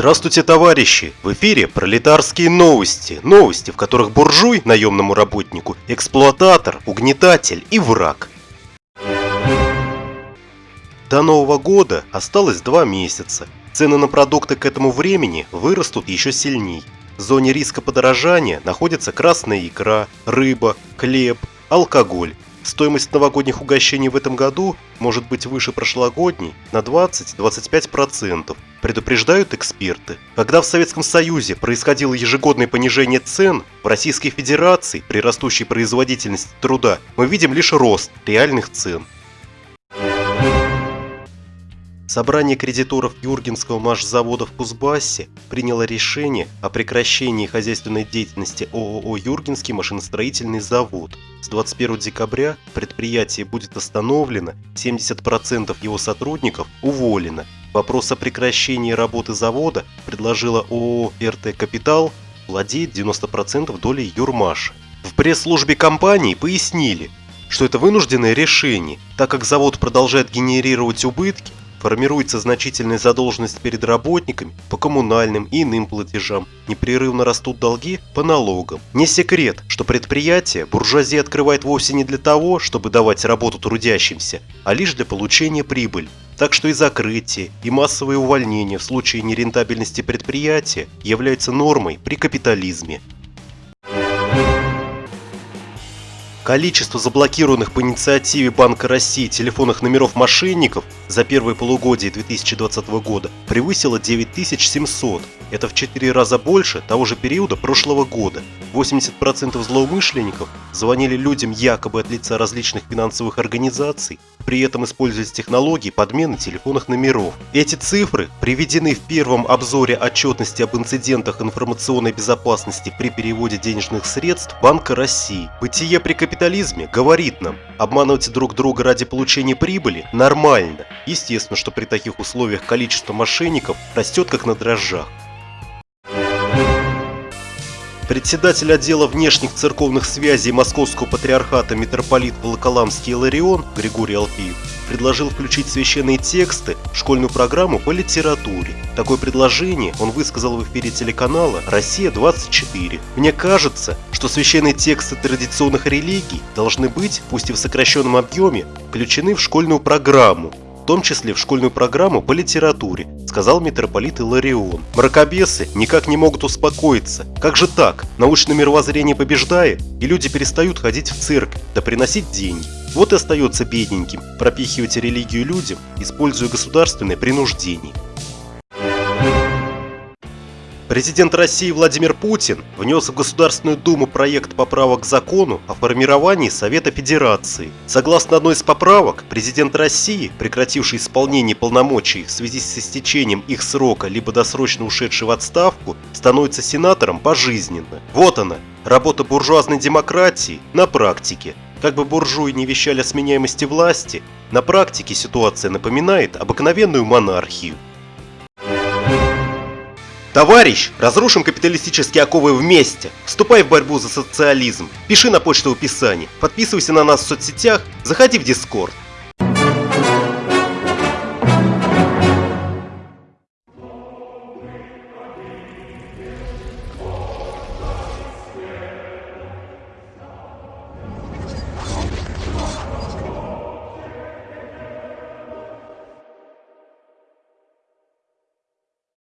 Здравствуйте, товарищи! В эфире пролетарские новости. Новости, в которых буржуй, наемному работнику, эксплуататор, угнетатель и враг. До Нового года осталось два месяца. Цены на продукты к этому времени вырастут еще сильней. В зоне риска подорожания находится красная икра, рыба, хлеб, алкоголь. Стоимость новогодних угощений в этом году может быть выше прошлогодней на 20-25%, предупреждают эксперты. Когда в Советском Союзе происходило ежегодное понижение цен, в Российской Федерации при растущей производительности труда мы видим лишь рост реальных цен. Собрание кредиторов Юргенского машзавода в Кузбассе приняло решение о прекращении хозяйственной деятельности ООО «Юргенский машиностроительный завод». С 21 декабря предприятие будет остановлено, 70% его сотрудников уволено. Вопрос о прекращении работы завода предложила ООО «РТ Капитал», владеет 90% долей Юрмаша. В пресс-службе компании пояснили, что это вынужденное решение, так как завод продолжает генерировать убытки, Формируется значительная задолженность перед работниками по коммунальным и иным платежам. Непрерывно растут долги по налогам. Не секрет, что предприятие буржуазия открывает вовсе не для того, чтобы давать работу трудящимся, а лишь для получения прибыли. Так что и закрытие, и массовые увольнения в случае нерентабельности предприятия являются нормой при капитализме. Количество заблокированных по инициативе Банка России телефонных номеров мошенников за первое полугодие 2020 года превысило 9700. Это в 4 раза больше того же периода прошлого года. 80% злоумышленников звонили людям якобы от лица различных финансовых организаций, при этом используясь технологии подмены телефонных номеров. Эти цифры приведены в первом обзоре отчетности об инцидентах информационной безопасности при переводе денежных средств Банка России. Бытие при капитализме говорит нам, обманывать друг друга ради получения прибыли нормально. Естественно, что при таких условиях количество мошенников растет как на дрожжах. Председатель отдела внешних церковных связей Московского патриархата митрополит Волоколамский Иларион Григорий Алфиев предложил включить священные тексты в школьную программу по литературе. Такое предложение он высказал в эфире телеканала «Россия-24». Мне кажется, что священные тексты традиционных религий должны быть, пусть и в сокращенном объеме, включены в школьную программу, в том числе в школьную программу по литературе, сказал митрополит Иларион. Мракобесы никак не могут успокоиться. Как же так? Научное мировоззрение побеждает, и люди перестают ходить в церковь, да приносить деньги. Вот и остается бедненьким пропихивать религию людям, используя государственное принуждение. Президент России Владимир Путин внес в Государственную Думу проект поправок к закону о формировании Совета Федерации. Согласно одной из поправок, президент России, прекративший исполнение полномочий в связи с истечением их срока либо досрочно ушедший в отставку, становится сенатором пожизненно. Вот она, работа буржуазной демократии на практике. Как бы буржуи не вещали о сменяемости власти, на практике ситуация напоминает обыкновенную монархию. Товарищ, разрушим капиталистические оковы вместе. Вступай в борьбу за социализм. Пиши на почту в описании. Подписывайся на нас в соцсетях. Заходи в Дискорд.